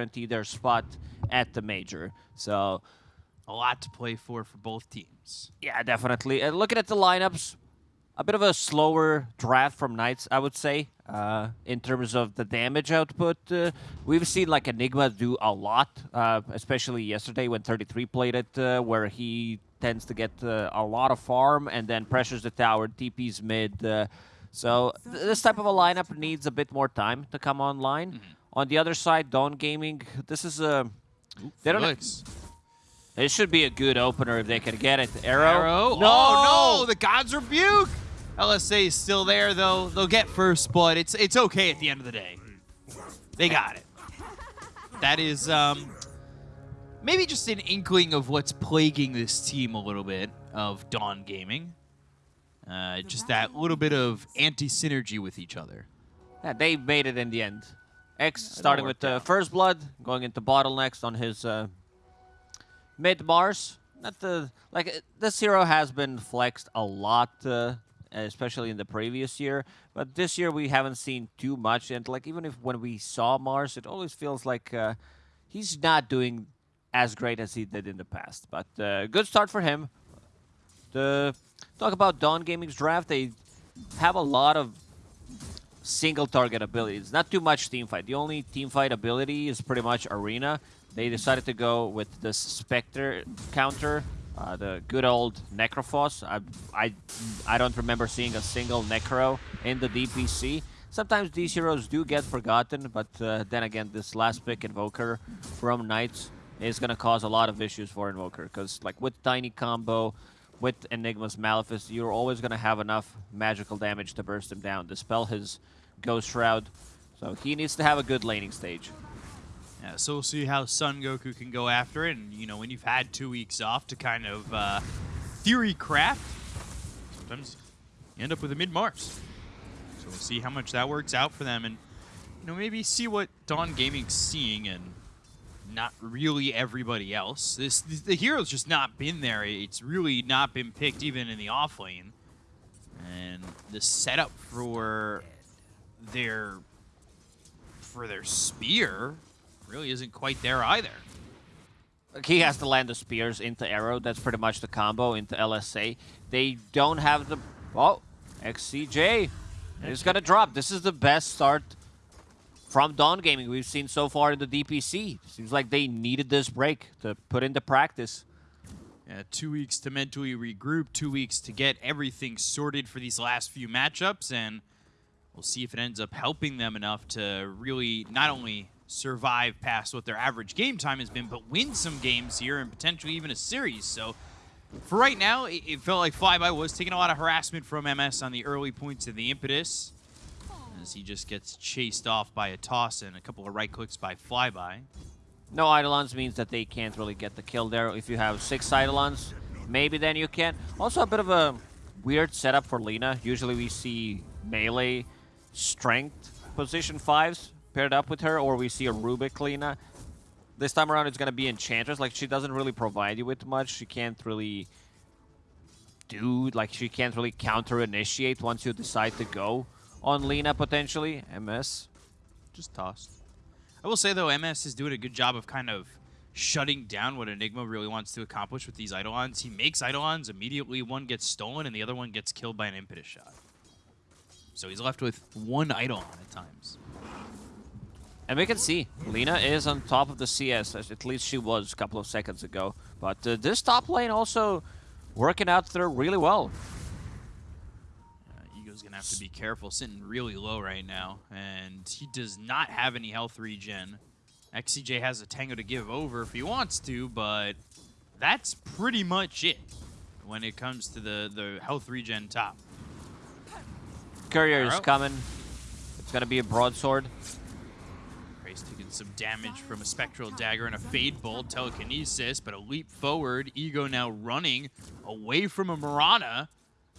guarantee their spot at the major. So a lot to play for for both teams. Yeah, definitely. And looking at the lineups, a bit of a slower draft from Knights, I would say, uh, in terms of the damage output. Uh, we've seen like Enigma do a lot, uh, especially yesterday when 33 played it, uh, where he tends to get uh, a lot of farm and then pressures the tower, TP's mid. Uh, so th this type of a lineup needs a bit more time to come online. Mm -hmm. On the other side, Dawn Gaming, this is a... Ooh, they don't it should be a good opener if they can get it. Arrow? Arrow? No! Oh, no! The God's Rebuke! LSA is still there, though. They'll get first but It's, it's okay at the end of the day. They got it. That is um, maybe just an inkling of what's plaguing this team a little bit of Dawn Gaming. Uh, just that little bit of anti-synergy with each other. Yeah, they made it in the end. X starting with uh, First Blood, going into Bottlenecks on his uh, mid Mars. Not the like this hero has been flexed a lot, uh, especially in the previous year. But this year we haven't seen too much, and like even if when we saw Mars, it always feels like uh, he's not doing as great as he did in the past. But uh, good start for him. To talk about Dawn Gaming's draft, they have a lot of single target abilities. Not too much team fight. The only team fight ability is pretty much Arena, they decided to go with this Spectre counter, uh, the good old Necrophos. I, I, I don't remember seeing a single Necro in the DPC. Sometimes these heroes do get forgotten, but uh, then again, this last pick Invoker from Knights is going to cause a lot of issues for Invoker, because like with Tiny Combo, with Enigma's Malefice, you're always going to have enough magical damage to burst him down, dispel his Ghost Shroud. So he needs to have a good laning stage. Yeah, so we'll see how Sun Goku can go after it. And, you know, when you've had two weeks off to kind of uh, theory craft, sometimes you end up with a mid-Mars. So we'll see how much that works out for them. And, you know, maybe see what Dawn Gaming's seeing and not really everybody else. This, this The hero's just not been there. It's really not been picked even in the off lane. And the setup for their for their spear really isn't quite there either. He has to land the spears into Arrow. That's pretty much the combo into LSA. They don't have the... Oh, XCJ is going to drop. This is the best start from Dawn Gaming we've seen so far in the DPC. Seems like they needed this break to put into practice. Yeah, two weeks to mentally regroup, two weeks to get everything sorted for these last few matchups, and we'll see if it ends up helping them enough to really not only survive past what their average game time has been, but win some games here and potentially even a series. So for right now, it, felt like Flyby was taking a lot of harassment from MS on the early points of the impetus as he just gets chased off by a toss and a couple of right clicks by Flyby. No Eidolons means that they can't really get the kill there. If you have six Eidolons, maybe then you can. Also a bit of a weird setup for Lina. Usually we see melee strength position fives paired up with her, or we see a Rubik Lina. This time around, it's going to be Enchantress. Like, she doesn't really provide you with much. She can't really do, like, she can't really counter-initiate once you decide to go on Lina, potentially. MS. Just tossed. I will say, though, MS is doing a good job of kind of shutting down what Enigma really wants to accomplish with these Eidolons. He makes Eidolons, immediately one gets stolen, and the other one gets killed by an Impetus shot. So he's left with one Eidolon at times. And we can see, Lina is on top of the CS, at least she was a couple of seconds ago. But uh, this top lane also working out there really well. Uh, Ego's going to have to be careful, sitting really low right now. And he does not have any health regen. XCJ has a Tango to give over if he wants to, but that's pretty much it when it comes to the, the health regen top. Courier is coming. It's going to be a broadsword Grace taking some damage from a Spectral Dagger and a Fade Bolt telekinesis, but a leap forward. Ego now running away from a Mirana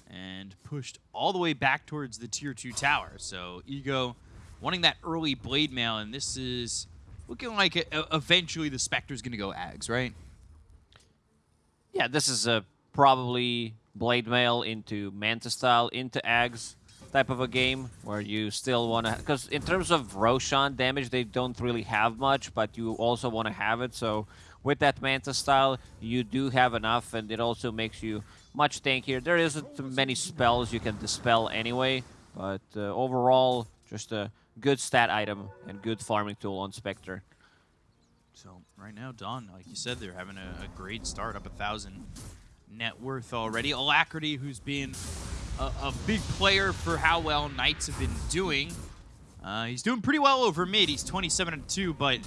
and pushed all the way back towards the Tier 2 tower. So Ego wanting that early Blade Mail, and this is looking like a, eventually the Spectre's going to go Ags, right? Yeah, this is a probably Blade Mail into Manta style, into Ags. Type of a game where you still want to because in terms of Roshan damage they don't really have much but you also want to have it so with that Manta style you do have enough and it also makes you much tankier. There isn't many spells you can dispel anyway but uh, overall just a good stat item and good farming tool on Spectre. So right now, Dawn, like you said, they're having a, a great start, up a thousand net worth already. Alacrity, who's been a, a, big player for how well Knights have been doing. Uh, he's doing pretty well over mid. He's 27 and 2, but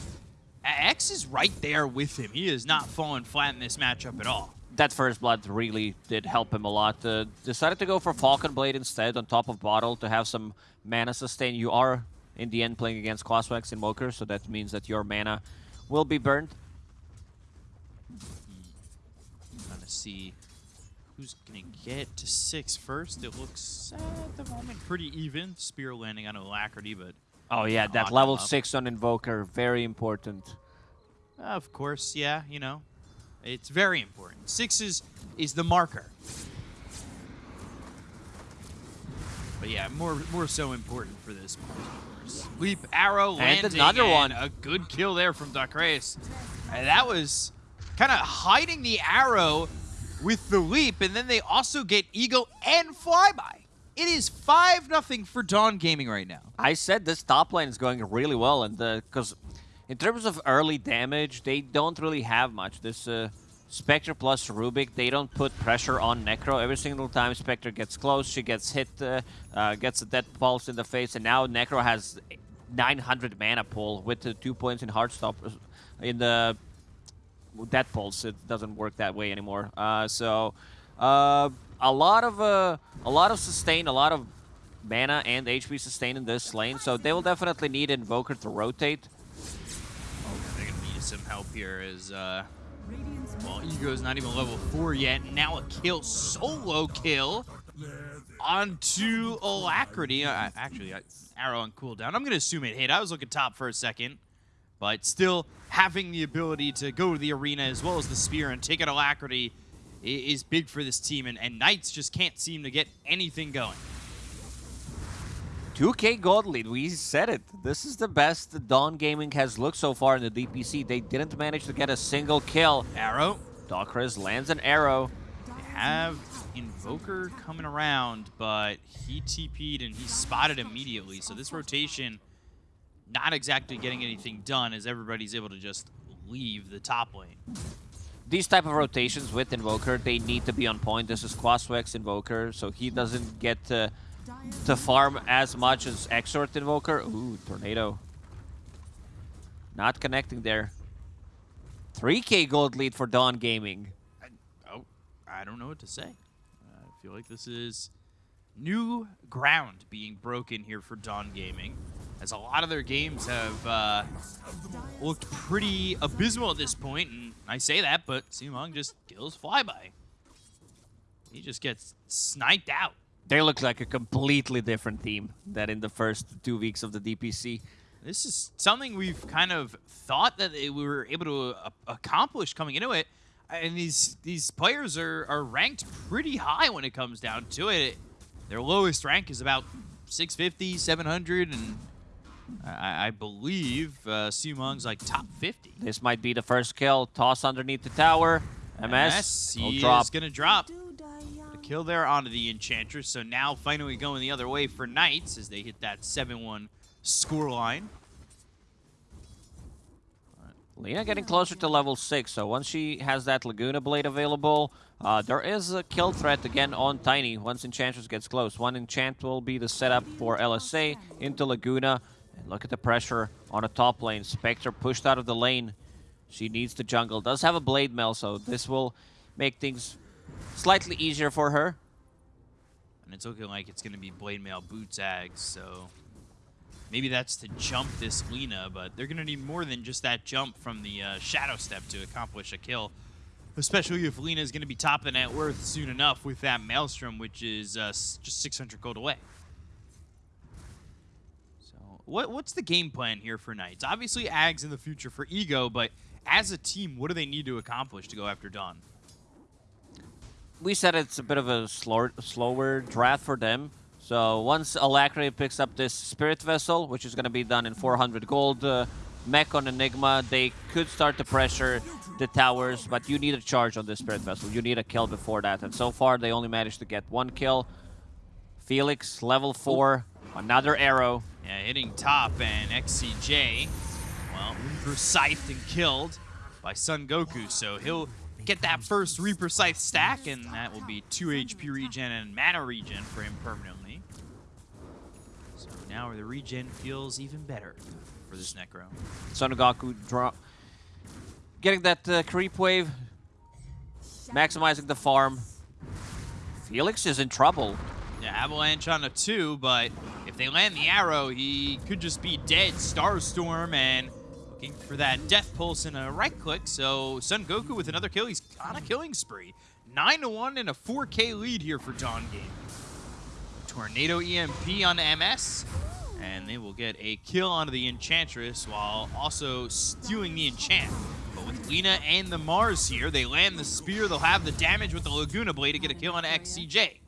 X is right there with him. He is not falling flat in this matchup at all. That first blood really did help him a lot. Uh, decided to go for Falcon Blade instead on top of Bottle to have some mana sustain. You are, in the end, playing against Quaswex Invoker, so that means that your mana will be burned. Trying to see who's going to get to six first. It looks, at the moment, pretty even. Spear landing on Alacrity, but... Oh, yeah, that level 6 on Invoker, very important. of course, yeah, you know. It's very important. Six is, is the marker. But yeah, more more so important for this Leap arrow landing. And another one. a good kill there from Dacres. And that was kind of hiding the arrow with the leap, and then they also get Eagle and Flyby. It is 5 nothing for Dawn Gaming right now. I said this top lane is going really well, and because in terms of early damage, they don't really have much. This uh, Spectre plus Rubik, they don't put pressure on Necro. Every single time Spectre gets close, she gets hit, uh, uh, gets a Death Pulse in the face, and now Necro has 900 mana pull with the two points in Heartstop uh, in the Death Pulse. It doesn't work that way anymore. Uh, so uh, a lot of uh, a lot of sustain, a lot of mana and HP sustain in this lane. So they will definitely need Invoker to rotate. Oh, they're gonna need some help here. Is. Uh... Well, Ego's not even level 4 yet. Now a kill, solo kill onto Alacrity. Uh, actually, uh, arrow on cooldown. I'm going to assume it hit. I was looking top for a second. But still, having the ability to go to the arena as well as the spear and take out Alacrity is big for this team. And, and Knights just can't seem to get anything going. 2k gold lead, we said it. This is the best the Dawn Gaming has looked so far in the DPC. They didn't manage to get a single kill. Arrow. Docris lands an arrow. They have Invoker coming around, but he TP'd and he spotted immediately. So this rotation not exactly getting anything done as everybody's able to just leave the top lane. These type of rotations with Invoker, they need to be on point. This is Quaswex Invoker, so he doesn't get to, to farm as much as Exort Invoker. Ooh, Tornado. Not connecting there. 3k gold lead for Dawn Gaming. I, oh, I don't know what to say I feel like this is new ground being broken here for Dawn Gaming, as a lot of their games have uh, looked pretty abysmal at this point, and I say that, but Simong just kills Flyby. He just gets sniped out. They look like a completely different team than in the first two weeks of the DPC. This is something we've kind of thought that we were able to uh, accomplish coming into it, and these these players are, are ranked pretty high when it comes down to it. Their lowest rank is about 650, 700, and I, I believe uh, Sumong's like top 50. This might be the first kill. Toss underneath the tower. MS, MS he drop. is going to drop. The kill there onto the Enchantress. So now finally going the other way for Knights as they hit that 7-1 scoreline. Lina getting closer to level 6, so once she has that Laguna Blade available, uh, there is a kill threat again on Tiny once Enchantress gets close. One enchant will be the setup for LSA into Laguna. And look at the pressure on the top lane. Spectre pushed out of the lane. She needs the jungle. Does have a Blade Mail, so this will make things slightly easier for her. And it's looking like it's going to be Blade Mail Boots Ags, so Maybe that's to jump this Lina, but they're going to need more than just that jump from the uh, Shadow Step to accomplish a kill. Especially if Lina is going to be top of the net worth soon enough with that Maelstrom, which is uh, just 600 gold away. What, what's the game plan here for Knights? Obviously, Ags in the future for Ego, but as a team, what do they need to accomplish to go after Dawn? We said it's a bit of a slower, slower draft for them. So once Alacrity picks up this Spirit Vessel, which is going to be done in 400 gold, uh, mech on Enigma, they could start to pressure the towers, but you need a charge on this Spirit Vessel. You need a kill before that, and so far they only managed to get one kill. Felix, level 4, another arrow. Yeah, hitting top, and XCJ, well, Reaper Scythed and killed by Son Goku, so he'll get that first Reaper Scythe stack, and that will be 2 HP regen and mana regen for him permanently. So now the regen feels even better for this Necro. Son Goku draw getting that uh, creep wave, maximizing the farm. Felix is in trouble. Yeah, Avalanche on a two, but if they land the arrow, he could just be dead. Starstorm and looking for that Death Pulse and a right click. So Son Goku with another kill. He's on a killing spree. 9 to 1 and a 4K lead here for Dawn Game. Tornado EMP on MS. And they will get a kill onto the Enchantress while also stealing the enchant. But with Lina and the Mars here, they land the spear. They'll have the damage with the Laguna Blade to get a kill on XCJ.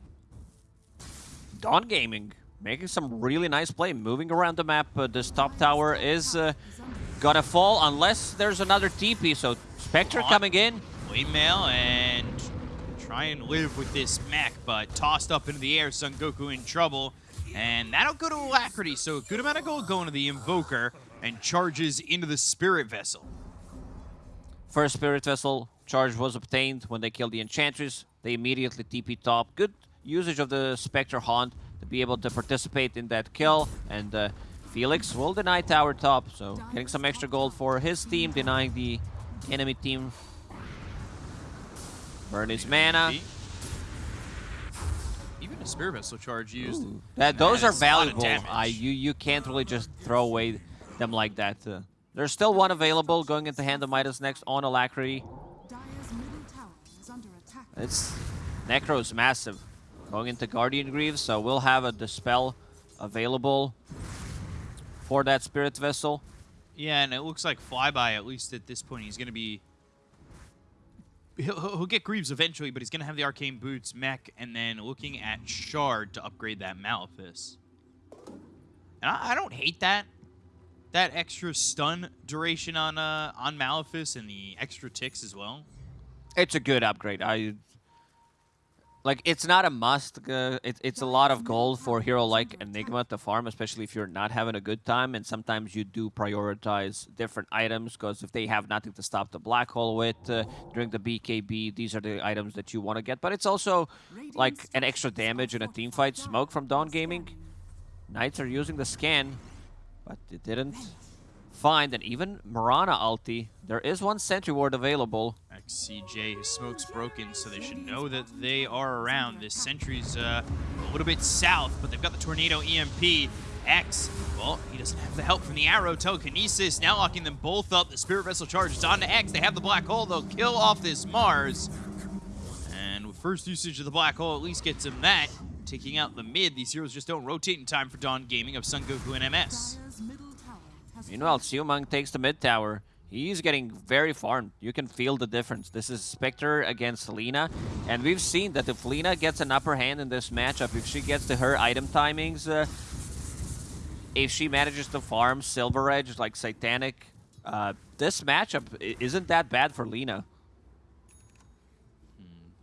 Dawn Gaming making some really nice play, moving around the map. Uh, this top tower is uh, gonna fall unless there's another TP. So Spectre coming in. Mail and try and live with this mech, but tossed up into the air, Son Goku in trouble. And that'll go to Alacrity, so a good amount of gold going to the Invoker and charges into the Spirit Vessel. First Spirit Vessel charge was obtained when they killed the Enchantress. They immediately TP top. Good usage of the Spectre Haunt to be able to participate in that kill. And uh, Felix will deny tower top, so getting some extra gold for his team, denying the enemy team. Burn his mana. Even a Spirit Vessel charge used. Ooh, that, those are That is a lot of valuable. damage. I, you, you can't really just throw away them like that. Uh, there's still one available going into Hand of Midas next on Alacrity. Dire's middle tower is under attack. It's Necro's massive. Going into Guardian Greaves, so we'll have a Dispel available for that Spirit Vessel. Yeah, and it looks like Flyby, at least at this point, he's going to be... He'll, he'll get Greaves eventually, but he's going to have the Arcane Boots, Mech, and then looking at Shard to upgrade that Malefice. And I, I don't hate that. That extra stun duration on uh, on Malefice and the extra ticks as well. It's a good upgrade. I like. It's not a must. Uh, it, it's a lot of gold for hero like Enigma to farm, especially if you're not having a good time. And sometimes you do prioritize different items because if they have nothing to stop the black hole with uh, during the BKB, these are the items that you want to get. But it's also like an extra damage in a team fight. Smoke from Dawn Gaming. Knights are using the scan, but it didn't find. And even Mirana ulti. There is one sentry ward available. XCJ, his smoke's broken, so they should know that they are around. This sentry's uh, a little bit south, but they've got the Tornado EMP. X, well, he doesn't have the help from the arrow. Telekinesis now locking them both up. The Spirit Vessel charges on to X. They have the black hole. They'll kill off this Mars. And with first usage of the black hole, at least gets him that. Taking out the mid. These heroes just don't rotate in time for Dawn Gaming of Sun Goku and MS. Meanwhile, Siumang takes the mid tower. He's getting very farmed. You can feel the difference. This is Spectre against Lina. And we've seen that if Lina gets an upper hand in this matchup, if she gets to her item timings, uh, if she manages to farm Silver Edge like Satanic, uh, this matchup isn't that bad for Lina.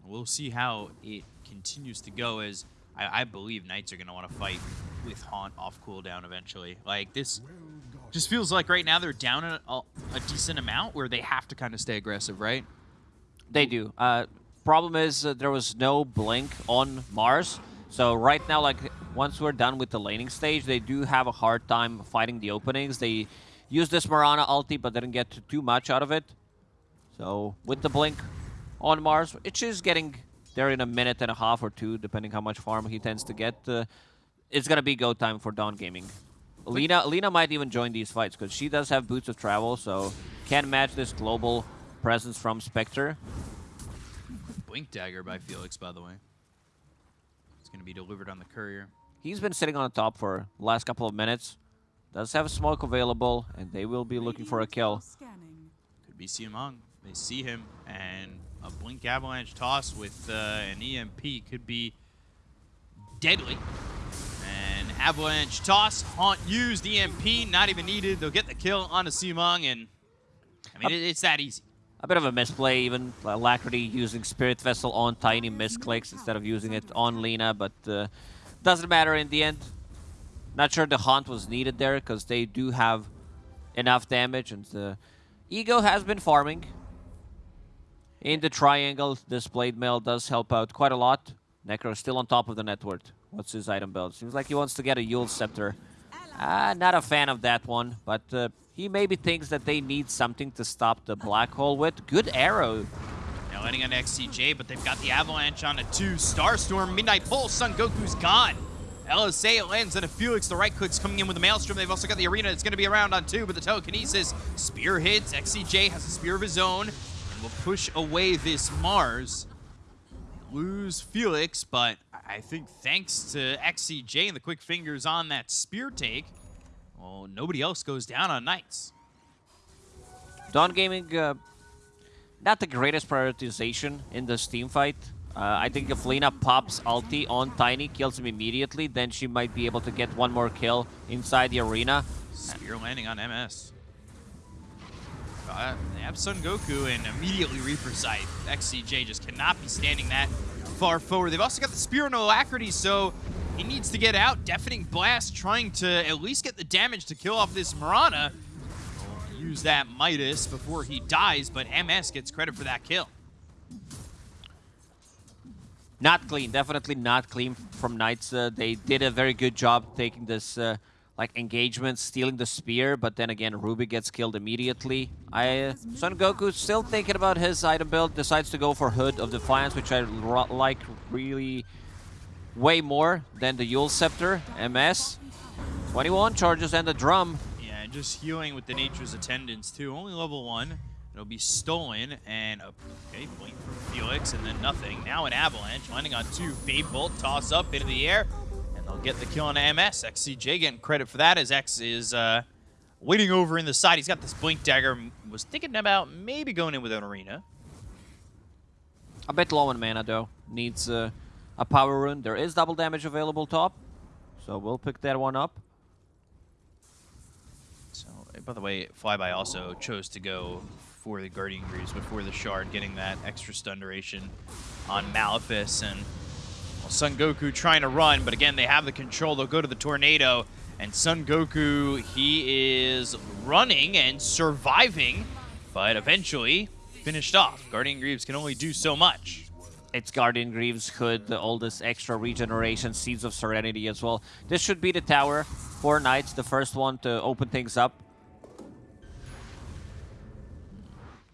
We'll see how it continues to go as I, I believe Knights are going to want to fight with Haunt off cooldown eventually. Like, this just feels like right now they're down a, a, decent amount where they have to kind of stay aggressive, right? They do. Uh, problem is uh, there was no blink on Mars. So right now, like once we're done with the laning stage, they do have a hard time fighting the openings. They used this Mirana ulti, but didn't get too much out of it. So with the blink on Mars, which is getting there in a minute and a half or two, depending how much farm he tends to get, uh, it's gonna be go time for Dawn Gaming. Lina, Lina might even join these fights because she does have boots of travel, so can match this global presence from Spectre. Blink Dagger by Felix, by the way. It's going to be delivered on the courier. He's been sitting on the top for the last couple of minutes. Does have smoke available, and they will be looking for a kill. Could be Siamong. They see him, and a Blink Avalanche toss with uh, an EMP could be deadly. Avalanche toss, Haunt used, EMP, not even needed. They'll get the kill on the Simong, and I mean, it, it's that easy. A bit of a misplay, even Alacrity using Spirit Vessel on Tiny misclicks instead of using it on Lina, but uh, doesn't matter in the end. Not sure the Haunt was needed there because they do have enough damage, and uh, Ego has been farming. In the triangle, this Blade Mail does help out quite a lot. Necro still on top of the net worth. What's his item build? Seems like he wants to get a Eul's Scepter. Uh, not a fan of that one, but uh, he maybe thinks that they need something to stop the Black Hole with. Good arrow. Now landing on XCJ, but they've got the Avalanche on a two. Starstorm, Midnight Pulse, Son Goku's gone. LSA lands and a Felix. The right click's coming in with the Maelstrom. They've also got the Arena. It's going to be around on two, but the telekinesis. Spear hits. XCJ has a spear of his own and will push away this Mars. Lose Felix, but I think thanks to XCJ and the quick fingers on that spear take, well, nobody else goes down on Knights. Dawn Gaming, uh, not the greatest prioritization in this team fight. Uh, I think if Lina pops ulti on Tiny, kills him immediately, then she might be able to get one more kill inside the arena. Spear landing on MS. Uh, have Son Goku and immediately Reaper Scythe. XCJ just cannot be standing that far forward. They've also got the Spear and Alacrity, so he needs to get out. Deafening Blast trying to at least get the damage to kill off this Mirana. We'll use that Midas before he dies, but MS gets credit for that kill. Not clean, definitely not clean from Knights. Uh, they did a very good job taking this uh, like engagement, stealing the spear, but then again, Ruby gets killed immediately. I Son Goku still thinking about his item build, decides to go for Hood of Defiance, which I like really way more than the Eul's Scepter, MS. 21 charges and the drum. Yeah, just healing with the Nature's Attendants too. Only level one. It'll be stolen, and okay, blink from Felix, and then nothing. Now an Avalanche, landing on two. Fade Bolt, toss up into the air, they'll get the kill on MS. XCJ getting credit for that as X is uh, waiting over in the side. He's got this Blink Dagger. Was thinking about maybe going in with an Arena. A bit low on mana, though. Needs uh, a power rune. There is double damage available top, so we'll pick that one up. So, by the way, Flyby also chose to go for the Guardian Greaves before the Shard, getting that extra stun duration on Malefice. And well, Son Goku trying to run, but again, they have the control. They'll go to the Tornado. And Son Goku, he is running and surviving, but eventually finished off. Guardian Greaves can only do so much. It's Guardian Greaves, Hood, the oldest extra regeneration, Seeds of Serenity as well. This should be the tower for Knights, the first one to open things up.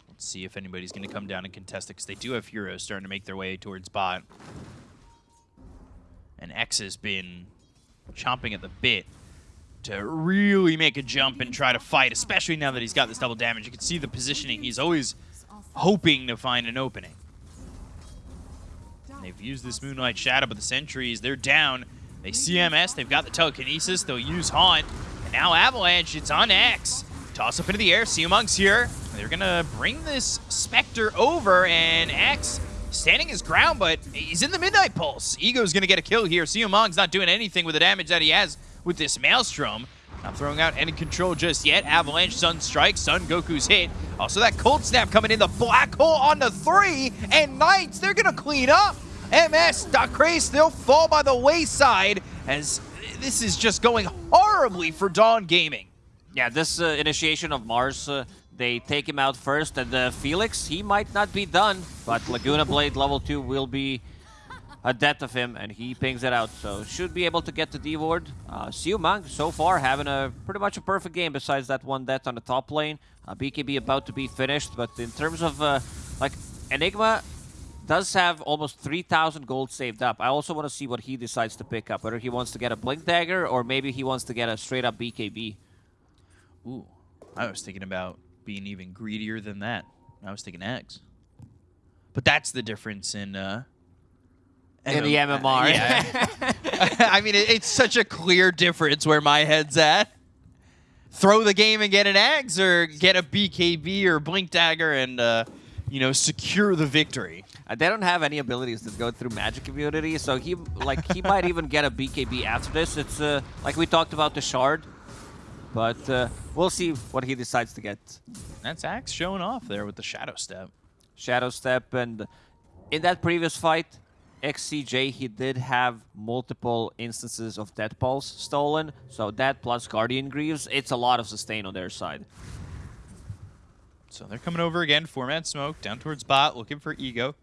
Let's see if anybody's going to come down and contest it, because they do have heroes starting to make their way towards bot. And X has been chomping at the bit to really make a jump and try to fight, especially now that he's got this double damage. You can see the positioning. He's always hoping to find an opening. And they've used this Moonlight Shadow, but the sentries, they're down. They CMS, they've got the telekinesis, they'll use Haunt. And now Avalanche, it's on X. Toss up into the air, Seamong's here. They're gonna bring this Spectre over, and X standing his ground, but he's in the Midnight Pulse. Ego's gonna get a kill here. Seamong's not doing anything with the damage that he has with this Maelstrom. Not throwing out any control just yet. Avalanche, Sun Strike, Sun Goku's hit. Also that Cold Snap coming in. The Black Hole on the three. And Knights, they're going to clean up. MS, Dakray, they'll fall by the wayside as this is just going horribly for Dawn Gaming. Yeah, this uh, initiation of Mars, uh, they take him out first. And uh, Felix, he might not be done. But Laguna Blade level 2 will be a death of him, and he pings it out. So should be able to get the D-ward. Uh, Siumang, so far, having a pretty much a perfect game besides that one death on the top lane. Uh, BKB about to be finished, but in terms of, uh, like, Enigma does have almost 3,000 gold saved up. I also want to see what he decides to pick up, whether he wants to get a Blink Dagger or maybe he wants to get a straight-up BKB. Ooh, I was thinking about being even greedier than that. I was thinking X. But that's the difference in... Uh, in the MMR. Yeah. I mean, it, it's such a clear difference where my head's at. Throw the game and get an Axe, or get a BKB or Blink Dagger and uh, you know, secure the victory. Uh, they don't have any abilities that go through magic immunity, so he like he might even get a BKB after this. It's uh, like we talked about the shard, but uh, we'll see what he decides to get. That's Ags showing off there with the Shadow Step. Shadow Step, and in that previous fight, XCJ, he did have multiple instances of Death Pulse stolen, so that plus Guardian Greaves, it's a lot of sustain on their side. So they're coming over again, four-man smoke, down towards bot, looking for Ego.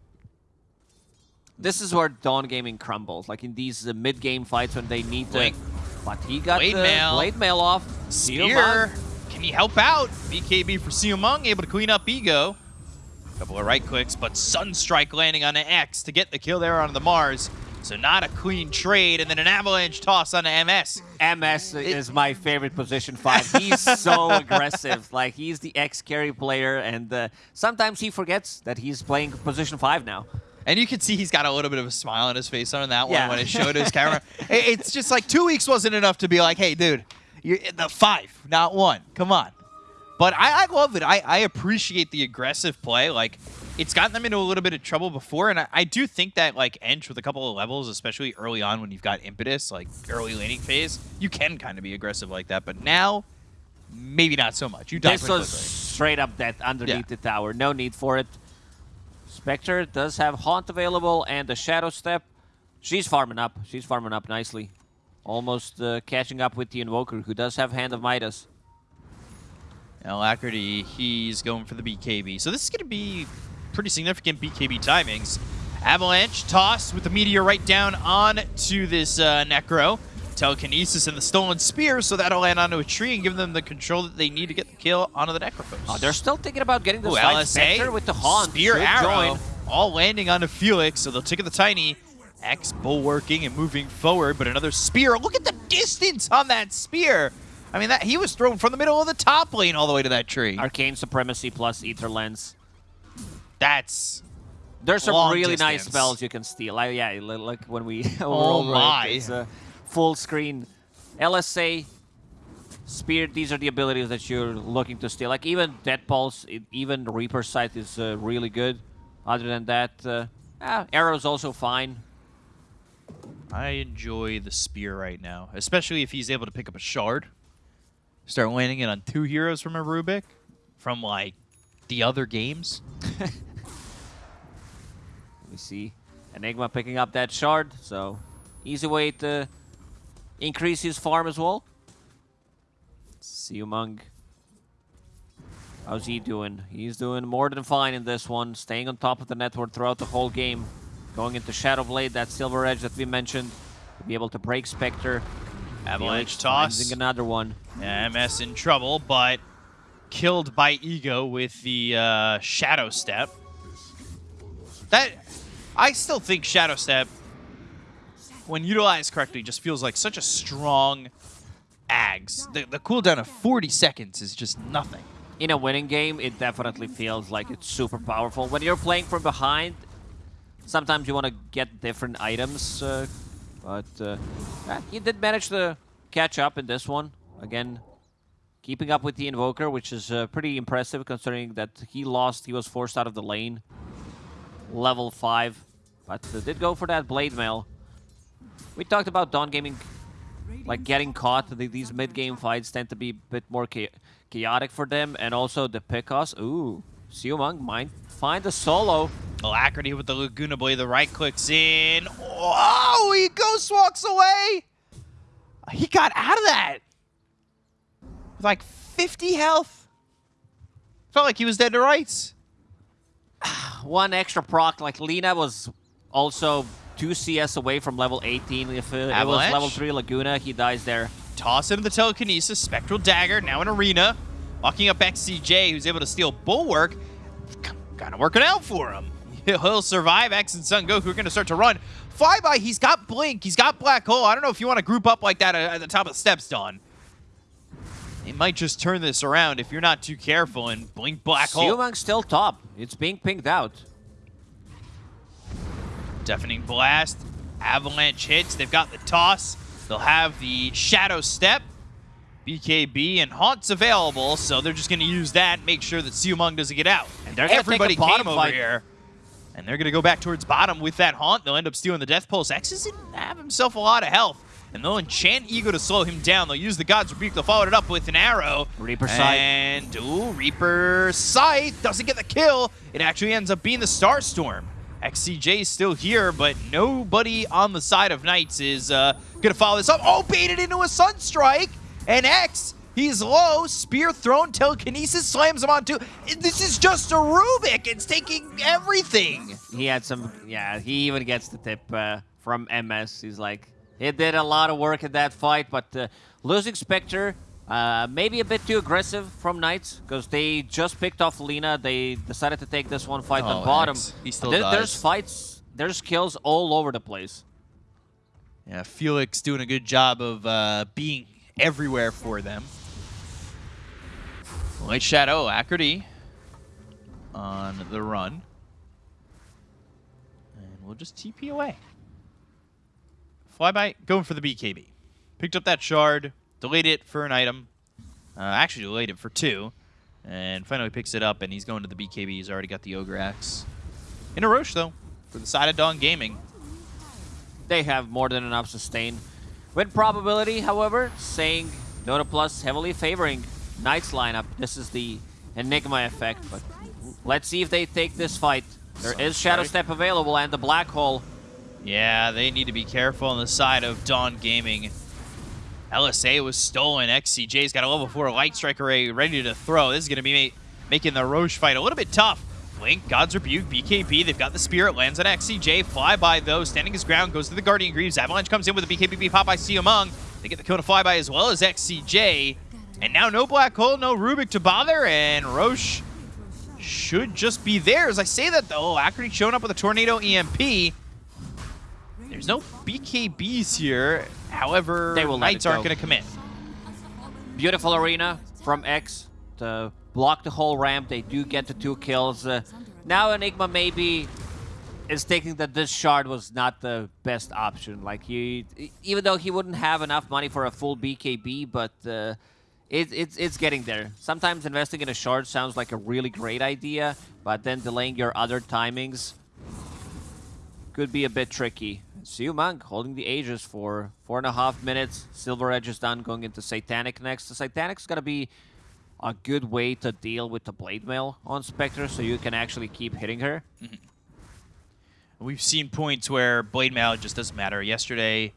This is where Dawn Gaming crumbles, like in these uh, mid-game fights when they need to... But he got Blade the mail. Blade Mail off. Spear. Can he help out? BKB for Siumung, able to clean up Ego. Couple of right clicks, but Sunstrike landing on an X to get the kill there on the Mars. So not a clean trade, and then an avalanche toss on the MS. MS is my favorite position five. He's so aggressive. Like he's the X carry player, and uh, sometimes he forgets that he's playing position five now. And you can see he's got a little bit of a smile on his face on that Yeah. one when it showed his camera. It- It's just like two weeks wasn't enough to be like, hey, dude, you're in the five, not one. Come on. But I, I love it. I, I appreciate the aggressive play. Like, it's gotten them into a little bit of trouble before, and I, I do think that, like, Ench with a couple of levels, especially early on when you've got impetus, like early laning phase, you can kind of be aggressive like that. But now, maybe not so much. You die This was quickly. straight up death underneath Yeah. the tower. No need for it. Spectre does have Haunt available and the Shadow Step. She's farming up. She's farming up nicely. Almost uh, catching up with the Invoker, who does have Hand of Midas. Alacrity, he's going for the BKB. So this is going to be pretty significant BKB timings. Avalanche toss with the meteor right down on to this uh, Necro. Telekinesis and the stolen spear, so that'll land onto a tree and give them the control that they need to get the kill onto the Necrophos. Oh, they're still thinking about getting the Ooh, side LSA, with the Haunt. spear Should arrow, join. all landing onto Felix, so they'll take the tiny. X bulwarking and moving forward, but another spear. Look at the distance on that spear. I mean, that he was thrown from the middle of the top lane all the way to that tree. Arcane Supremacy plus Ether Lens. That's There's some really nice spells you can steal. Like, yeah, like when we Oh overall my. A full screen. LSA, Spear, these are the abilities that you're looking to steal. Like even Death Pulse, it, even Reaper Scythe is uh, really good. Other than that, uh, ah, Arrow's also fine. I enjoy the spear right now, especially if he's able to pick up a shard. Start landing it on two heroes from a Rubik from like the other games. Let me see. Enigma picking up that shard, so easy way to increase his farm as well. Siumung. How's he doing? He's doing more than fine in this one, staying on top of the network throughout the whole game. Going into Shadow Blade, that Silver Edge that we mentioned, to be able to break Spectre. Avalanche toss. another one. MS in trouble, but killed by Ego with the uh, Shadow Step. That I still think Shadow Step, when utilized correctly, just feels like such a strong Ags. The, the cooldown of 40 seconds is just nothing. in a winning game, it definitely feels like it's super powerful. When you're playing from behind, sometimes you want to get different items, uh, but uh, he did manage to catch up in this one. Again, keeping up with the Invoker, which is uh, pretty impressive considering that he lost, he was forced out of the lane. Level 5, but uh, did go for that Blade Mail. We talked about Dawn Gaming like getting caught. These mid-game fights tend to be a bit more chaotic for them, and also the pickoffs. Ooh, Siumang might find a solo. Alacrity with the Laguna Blade, the right clicks in. Oh, he ghost walks away. He got out of that with like 50 health. Felt like he was dead to rights. One extra proc, like Lina was also 2 CS away from level 18. If uh, it was level 3 Laguna, he dies there. Toss into the telekinesis, spectral dagger, now in arena. Locking up XCJ, who's able to steal bulwark. Kind of working out for him. He'll survive. X and Sun Goku are going to start to run. Flyby, he's got Blink, he's got Black Hole. I don't know if you want to group up like that at the top of the steps, Dawn. It might just turn this around if you're not too careful and Blink Black Hole. Siumang's still top. It's being pinged out. Deafening Blast. Avalanche hits. They've got the toss. They'll have the Shadow Step. BKB and Haunts available, so they're just going to use that, make sure that Siumang doesn't get out. And they're gonna take a Everybody bottom over here. And they're going to go back towards bottom with that Haunt. They'll end up stealing the Death Pulse. X doesn't have himself a lot of health. And they'll enchant Ego to slow him down. They'll use the God's Rebuke. They'll follow it up with an arrow. Reaper Scythe. And, ooh, Reaper Scythe doesn't get the kill. It actually ends up being the Starstorm. XCJ is still here, but nobody on the side of Knights is uh, going to follow this up. Oh, baited into a Sunstrike. And X, he's low. Spear thrown. Telekinesis slams him on two. This is just a Rubik. It's taking everything. He had some, yeah, he even gets the tip uh, from MS. He's like, he did a lot of work in that fight, but uh, losing Spectre, uh, maybe a bit too aggressive from Knights, because they just picked off Lina. They decided to take this one fight Oh, on bottom. X, he still There- dies. There's fights, there's kills all over the place. Yeah, Felix doing a good job of uh, being everywhere for them. Light Shadow, Acrity on the run. And we'll just TP away. Flyby going for the BKB. Picked up that shard, delayed it for an item. Uh, actually delayed it for two. And finally picks it up, and he's going to the BKB. He's already got the Ogre Axe. In a Rosh, though, for the side of Dawn Gaming. They have more than enough sustain. Win probability, however, saying Dota Plus heavily favoring Knights lineup. This is the Enigma effect, but let's see if they take this fight. There is Shadow Step available and the Black Hole. Yeah, they need to be careful on the side of Dawn Gaming. LSA was stolen. XCJ's got a level 4 Light Strike Array ready to throw. This is going to be ma making the Rosh fight a little bit tough. Blink, God's Rebuke, BKB. They've got the Spirit, lands on XCJ. Flyby, though, standing his ground, goes to the Guardian Greaves. Avalanche comes in with a BKB pop by among. They get the kill to Flyby as well as XCJ. And now no Black Hole, no Rubik to bother, and Rosh should just be there. As I say that, though. Acrity showing up with a Tornado EMP. There's no BKBs here. However, They will Knights aren't going to commit. Beautiful arena from X to block the whole ramp. They do get the two kills. Uh, now Enigma maybe is thinking that this shard was not the best option. Like he, even though he wouldn't have enough money for a full BKB, but uh, it, it's it's getting there. Sometimes investing in a shard sounds like a really great idea, but then delaying your other timings could be a bit tricky. Siu Monk holding the Aegis for four and a half minutes. Silver Edge is done, going into Satanic next. The Satanic's gonna be a good way to deal with the Blade Mail on Spectre, so you can actually keep hitting her. We've seen points where Blade Mail just doesn't matter. Yesterday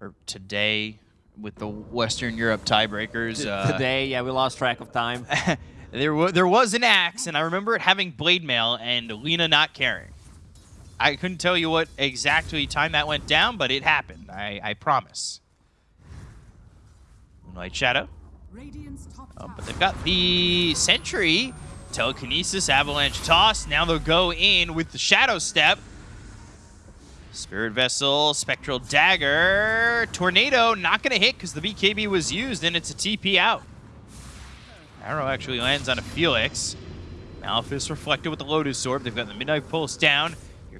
or today with the Western Europe tiebreakers. Uh, Today, yeah, we lost track of time. there, there was an axe, and I remember it having Blade Mail and Lina not caring. I couldn't tell you what exactly time that went down, but it happened. I, I promise. Moonlight Shadow. Oh, but they've got the Sentry, Telekinesis, Avalanche Toss. Now they'll go in with the Shadow Step. Spirit Vessel, Spectral Dagger, Tornado, not going to hit because the BKB was used and it's a TP out. Arrow actually lands on a Felix. Malefice reflected with the Lotus Orb. They've got the Midnight Pulse down.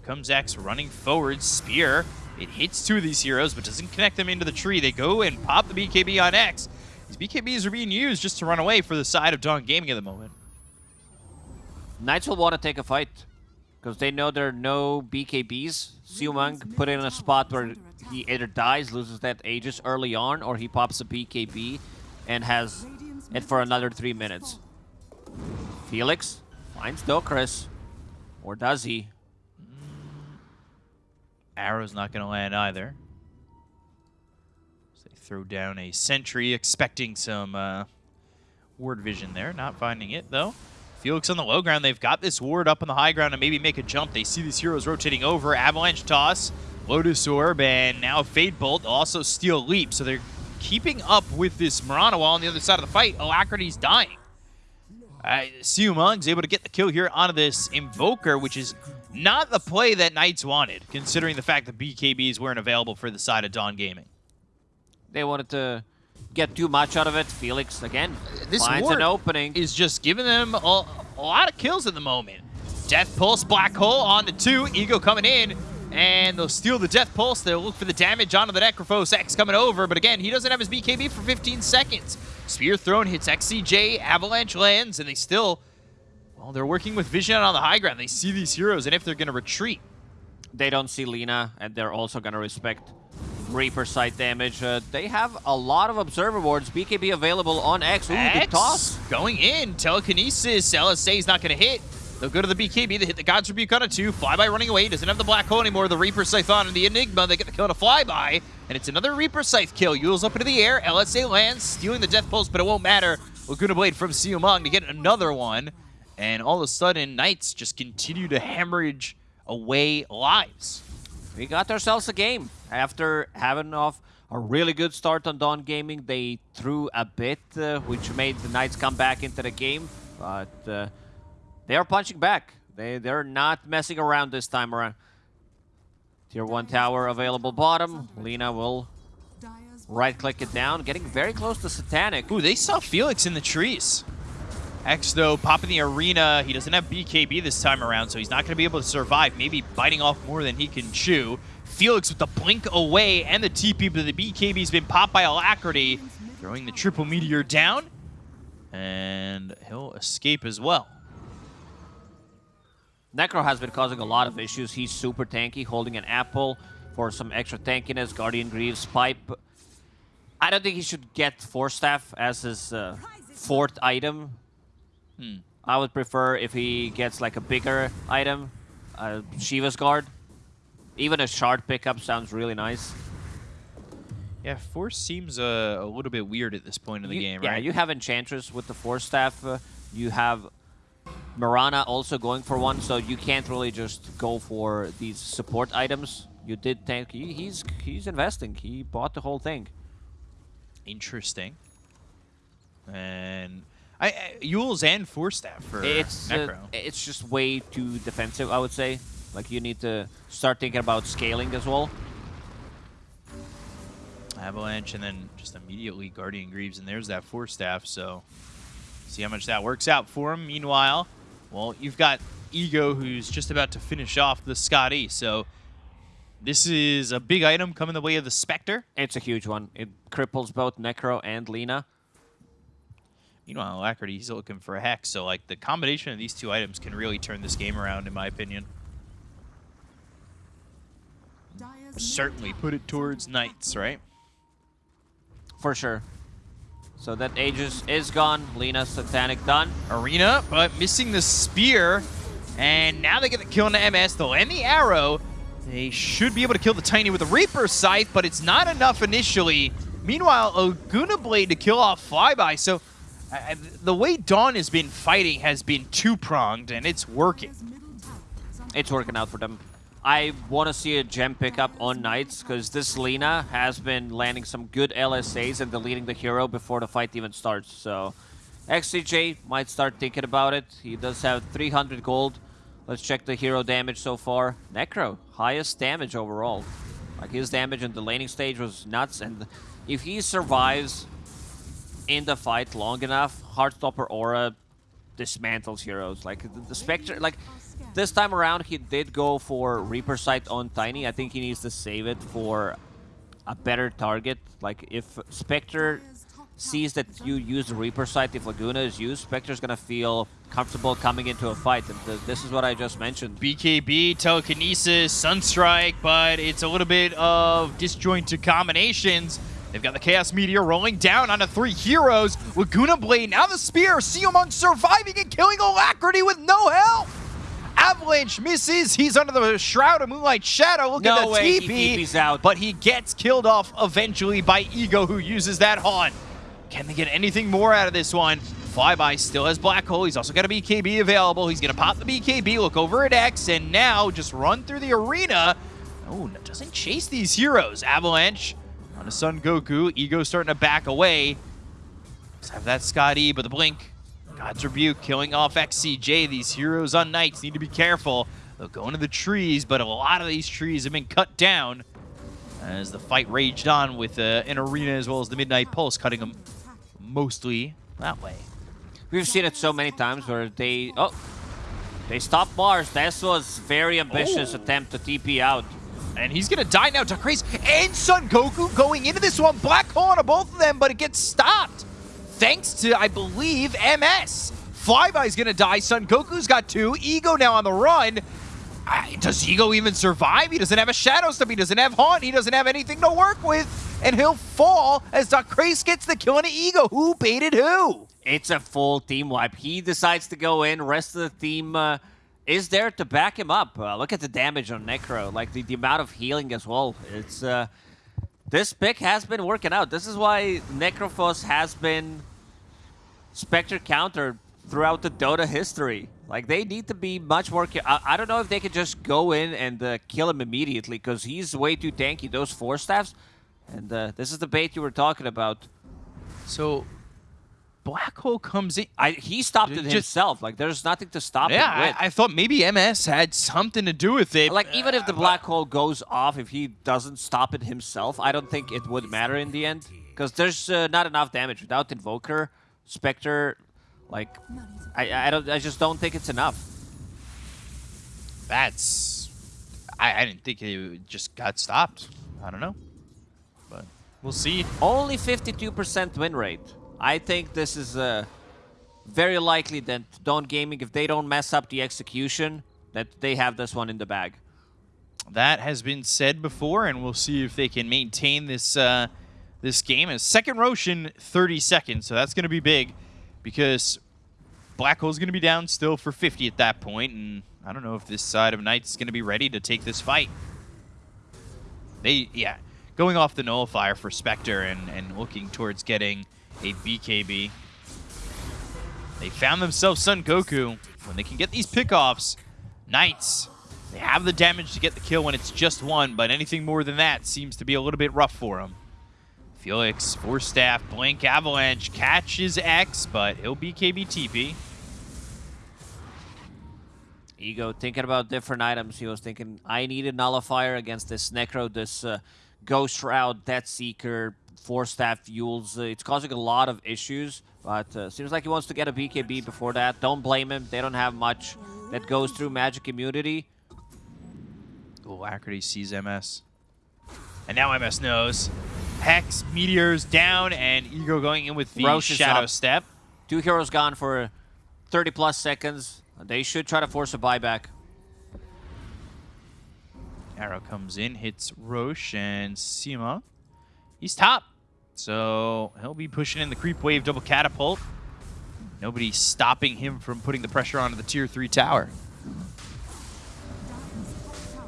Comes X running forward. Spear. It hits two of these heroes, but doesn't connect them into the tree. They go and pop the BKB on X. These BKBs are being used just to run away for the side of Dawn Gaming at the moment. Knights will want to take a fight because they know there are no BKBs. Siumang put in a spot where he either dies, loses that Aegis early on, or he pops a BKB and has it for another three minutes. Felix finds Dokris. Or does he? Arrow's not going to land either. So they throw down a sentry, expecting some uh, ward vision there. Not finding it, though. Felix on the low ground. They've got this ward up on the high ground to maybe make a jump. They see these heroes rotating over. Avalanche Toss, Lotus Orb, and now Fade Bolt. Also Steal Leap. So they're keeping up with this Mirana while on the other side of the fight. Alacrity's dying. Uh, Siumung's able to get the kill here onto this Invoker, which is not the play that Knights wanted, considering the fact that BKBs weren't available for the side of Dawn Gaming. They wanted to get too much out of it. Felix, again, uh, This finds an opening. is just giving them a, a lot of kills at the moment. Death Pulse, Black Hole on the two. Ego coming in, and they'll steal the Death Pulse. They'll look for the damage onto the Necrophos. X coming over, but again, he doesn't have his BKB for 15 seconds. Spear thrown hits XCJ, Avalanche lands, and they still, well, they're working with Vision on the high ground. They see these heroes, and if they're going to retreat, They don't see Lina, and they're also going to respect Reaper Scythe damage. Uh, they have a lot of Observer Wards. BKB available on X. Ooh, X toss. going in. Telekinesis. LSA is not going to hit. They'll go to the BKB. They hit the God's Rebuke on a two. Flyby running away. Doesn't have the Black Hole anymore. The Reaper Scythe on and the Enigma. They get the kill on a Flyby. And it's another Reaper Scythe kill. Eul's up into the air. LSA lands, stealing the Death Pulse, but it won't matter. Laguna Blade from Siumang to get another one. And all of a sudden, Knights just continue to hemorrhage away lives. We got ourselves a game. After having off a really good start on Dawn Gaming, they threw a bit, uh, which made the Knights come back into the game. But uh, they are punching back. They, they're not messing around this time around. Tier 1 tower available bottom. Lina will right-click it down, getting very close to Satanic. Ooh, they saw Felix in the trees. X, though, popping the arena. He doesn't have BKB this time around, so he's not going to be able to survive. Maybe biting off more than he can chew. Felix with the blink away and the TP, but the BKB's been popped by Alacrity. Throwing the triple meteor down. And he'll escape as well. Necro has been causing a lot of issues. He's super tanky, holding an apple for some extra tankiness. Guardian Greaves, Pipe. I don't think he should get Force Staff as his uh, fourth item. Hmm. I would prefer if he gets like a bigger item, uh, Shiva's Guard. Even a shard pickup sounds really nice. Yeah, Force seems uh, a little bit weird at this point in the You- game, yeah, right? Yeah, you have Enchantress with the Force Staff. Uh, you have Mirana also going for one, so you can't really just go for these support items. You did tank. He, he's he's investing. He bought the whole thing. Interesting. And I, I Eul's and Force Staff for It's uh, Necro. it's just way too defensive. I would say. Like you need to start thinking about scaling as well. Avalanche, and then just immediately Guardian Greaves, and there's that Force Staff, so see how much that works out for him. Meanwhile, well, you've got Ego, who's just about to finish off the Skadi, so this is a big item coming the way of the Spectre. It's a huge one. It cripples both Necro and Lina. Meanwhile, Alacrity, he's looking for a Hex, so like the combination of these two items can really turn this game around, in my opinion. Certainly put it towards. Knights, right? For sure. So that Aegis is gone. Lina Satanic done. Arena, but missing the spear. And now they get the kill on the MS. They'll end the arrow. They should be able to kill the Tiny with the Reaper Scythe, but it's not enough initially. Meanwhile, Laguna Blade to kill off Flyby. So uh, the way Dawn has been fighting has been two-pronged, and it's working. It's working out for them. I want to see a gem pickup on Knights because this Lina has been landing some good LSAs and deleting the hero before the fight even starts. So XCJ might start thinking about it. He does have 300 gold. Let's check the hero damage so far. Necro, highest damage overall. Like his damage in the laning stage was nuts. And if he survives in the fight long enough, Heartstopper Aura dismantles heroes. Like the, the Spectre, like this time around, he did go for Reaper Scythe on Tiny. I think he needs to save it for a better target. Like if Spectre sees that you use Reaper Scythe, if Laguna is used, Spectre's gonna feel comfortable coming into a fight. And th this is what I just mentioned. BKB, Telekinesis, Sunstrike, but it's a little bit of disjointed combinations. They've got the Chaos Meteor rolling down onto three heroes. Laguna Blade, now the Spear. Seomong surviving and killing Alacrity with no help. Avalanche misses. He's under the Shroud of Moonlight Shadow. Look No at the way, TP. he TP's out. But he gets killed off eventually by Ego, who uses that haunt. Can they get anything more out of this one? Flyby still has Black Hole. He's also got a BKB available. He's going to pop the BKB, look over at X, and now just run through the arena. Oh, no, doesn't chase these heroes. Avalanche on a Sun Goku. Ego starting to back away. Let's have that Skadi, but the blink. God's Rebuke killing off XCJ. These heroes on Knights need to be careful. They'll go into the trees, but a lot of these trees have been cut down as the fight raged on with uh, an arena as well as the Midnight Pulse cutting them mostly that way. We've seen it so many times where they oh they stopped Mars. This was very ambitious Oh. attempt to TP out. And he's gonna die now to Grace and Son Goku going into this one. Black hole on both of them, but it gets stopped. thanks to, I believe, MS. Flyby's gonna die. Son Goku's got two. Ego now on the run. Does Ego even survive? He doesn't have a Shadow Step. He doesn't have Haunt. He doesn't have anything to work with. And he'll fall as Doc Craze gets the kill on Ego. Who baited who? It's a full team wipe. He decides to go in. Rest of the team uh, is there to back him up. Uh, look at the damage on Necro. Like the, the amount of healing as well. It's uh, this pick has been working out. This is why Necrophos has been Spectre countered throughout the Dota history. Like they need to be much more. I, I don't know if they could just go in and uh, kill him immediately because he's way too tanky. Those Force Staffs, and uh, this is the bait you were talking about. So Black Hole comes in. I he stopped it himself. Like there's nothing to stop Yeah, him with. I, I thought maybe MS had something to do with it. like even if the black hole goes off, if he doesn't stop it himself, I don't think it would matter in the end because there's uh, not enough damage without Invoker, Spectre. Like I, I don't, I just don't think it's enough. That's. I, I didn't think it just got stopped. I don't know. But we'll see. Only 52% win rate. I think this is uh, very likely that Dawn Gaming, if they don't mess up the execution, that they have this one in the bag. That has been said before, and we'll see if they can maintain this uh, this game. And second Roshan, 30 seconds, so that's going to be big because Black Hole's going to be down still for 50 at that point, and I don't know if this side of Knights going to be ready to take this fight. They, yeah, going off the Nullifier for Spectre and, and looking towards getting a BKB. They found themselves Sun Goku. When they can get these pickoffs, Knights, they have the damage to get the kill when it's just one, but anything more than that seems to be a little bit rough for them. Felix, Force Staff, Blink Avalanche catches X, but he'll BKB TP. Ego thinking about different items. He was thinking, I need a nullifier against this Necro, this uh, Ghost Shroud, Death Seeker, Force Staff Eul's. Uh, it's causing a lot of issues, but uh, seems like he wants to get a BKB before that. Don't blame him. They don't have much that goes through magic immunity. Alacrity sees MS. And now MS knows. Hex, Meteors down, and Ego going in with the Rosh Shadow. Step. Two heroes gone for 30 plus seconds. They should try to force a buyback. Arrow comes in, hits Rosh and Sima. He's top. So he'll be pushing in the creep wave double catapult. Nobody stopping him from putting the pressure onto the tier 3 tower.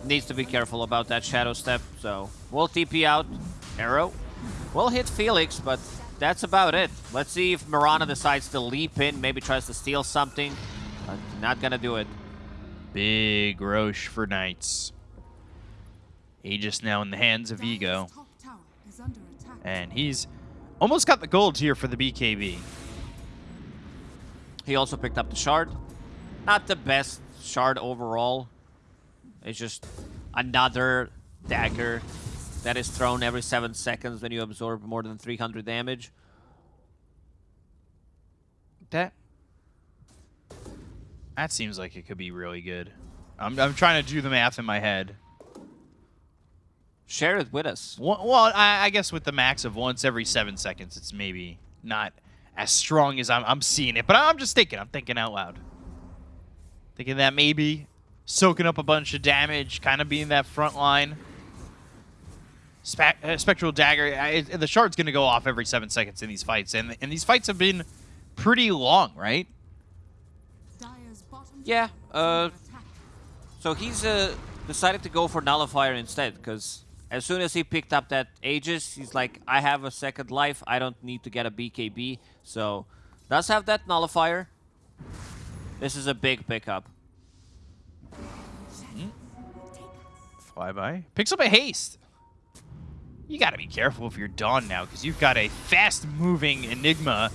Needs to be careful about that shadow step. So we'll TP out. Arrow. We'll hit Felix, but that's about it. Let's see if Mirana decides to leap in, maybe tries to steal something. But not gonna do it. Big Rosh for Knights. Aegis now in the hands of Ego. And he's almost got the gold here for the BKB. He also picked up the shard. Not the best shard overall. It's just another dagger that is thrown every 7 seconds when you absorb more than 300 damage. That that seems like it could be really good. I'm, I'm trying to do the math in my head. Share it with us. Well, I, I guess with the max of once every seven seconds, it's maybe not as strong as I'm, I'm seeing it. But I'm just thinking. I'm thinking out loud. Thinking that maybe soaking up a bunch of damage, kind of being that front line. Spe- uh, Spectral Dagger, I, the shard's going to go off every seven seconds in these fights. And, and these fights have been pretty long, right? Yeah, uh. So he's uh, decided to go for Nullifier instead, because as soon as he picked up that Aegis, he's like, I have a second life, I don't need to get a BKB. So, does have that Nullifier. This is a big pickup. Hmm? Flyby. Picks up a haste. You got to be careful if you're Dawn now, because you've got a fast-moving Enigma.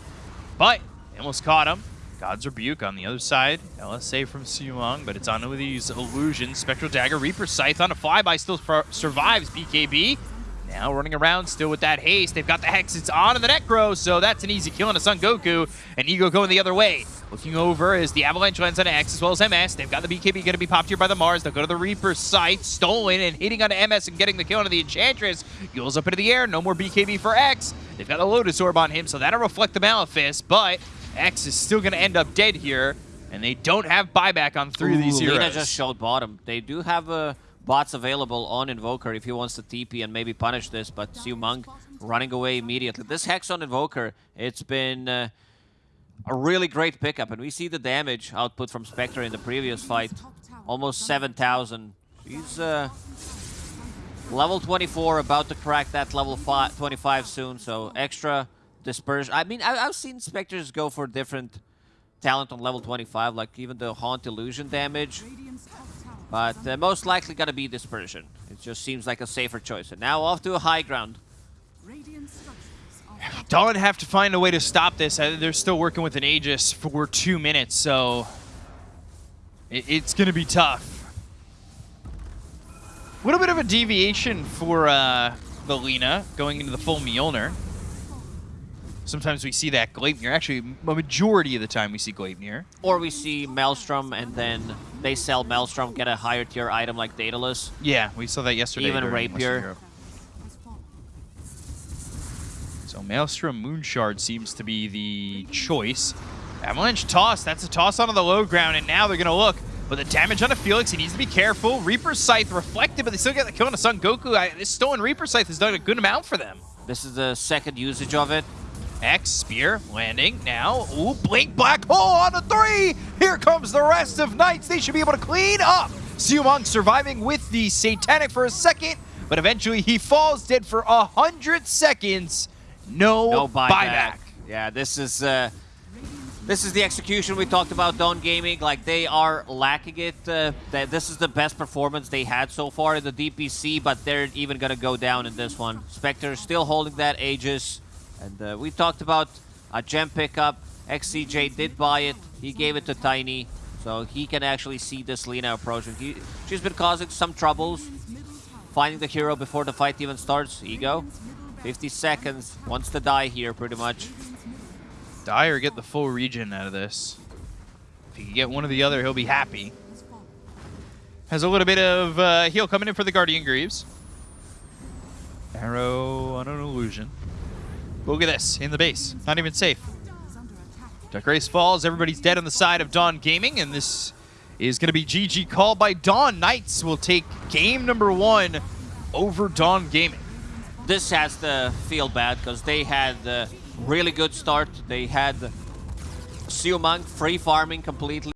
But almost caught him. God's Rebuke on the other side. LSA from Siumong, but it's on with these illusions. Spectral Dagger, Reaper Scythe on a flyby, still survives BKB. Now running around still with that haste. They've got the Hex. It's on in the Necro, so that's an easy kill on a Sun Goku. And Ego going the other way. Looking over is the Avalanche lands on X as well as MS. They've got the BKB going to be popped here by the Mars. They'll go to the Reaper Scythe, stolen and hitting onto MS and getting the kill onto the Enchantress. Eul's up into the air. No more BKB for X. They've got a Lotus Orb on him, so that'll reflect the Malefice, but X is still going to end up dead here, and they don't have buyback on three of these heroes. Lina just showed bottom. They do have uh, bots available on Invoker if he wants to TP and maybe punish this, but Siu Monk running away immediately. This Hex on Invoker, it's been uh, a really great pickup, and we see the damage output from Spectre in the previous fight. Almost 7,000. He's uh, level 24, about to crack that level fi 25 soon, so extra dispersion. I mean, I I've seen Spectres go for different talent on level 25, like even the Haunt Illusion damage. Radiant's top tower But uh, most likely gonna be Dispersion. It just seems like a safer choice. And now off to a high ground. Radiant structures are Dawn have to find a way to stop this. Uh, They're still working with an Aegis for two minutes, so it, it's going to be tough. A little bit of a deviation for uh, the Lina going into the full Mjolnir. Sometimes we see that Gleipnir. Actually, a majority of the time we see Gleipnir. Or we see Maelstrom and then they sell Maelstrom, get a higher tier item like Daedalus. Yeah, we saw that yesterday. Even Rapier. Europe. has fallen. So Maelstrom Moonshard seems to be the choice. Avalanche toss. That's a toss onto the low ground, and now they're going to look. But the damage onto Felix, he needs to be careful. Reaper Scythe reflected, but they still get the kill on the Sun Goku. I, this stolen Reaper Scythe has done a good amount for them. This is the second usage of it. X Spear landing now. Ooh, Blink Black Hole on a three. Here comes the rest of Knights. They should be able to clean up. Siumong surviving with the Satanic for a second, but eventually he falls dead for a hundred seconds. No, No buyback. buyback. Yeah, this is uh, this is the execution we talked about. Dawn Gaming, like they are lacking it. Uh, that this is the best performance they had so far in the DPC, but they're even gonna go down in this one. Spectre still holding that Aegis, and uh, we talked about a gem pickup. XCJ did buy it. He gave it to Tiny, so he can actually see this Lina approaching. He, she's been causing some troubles finding the hero before the fight even starts. Ego. 50 seconds. Wants to die here, pretty much. Die or get the full region out of this. If he can get one or the other, he'll be happy. Has. A little bit of uh, heal coming in for the Guardian Greaves. Arrow on an illusion. Look at this, in the base. Not even safe. Dark Race falls, everybody's dead on the side of Dawn Gaming, and this is going to be GG called by Dawn. Knights will take game number one over Dawn Gaming. This has to feel bad because they had a really good start. They had Siu Monk free farming completely.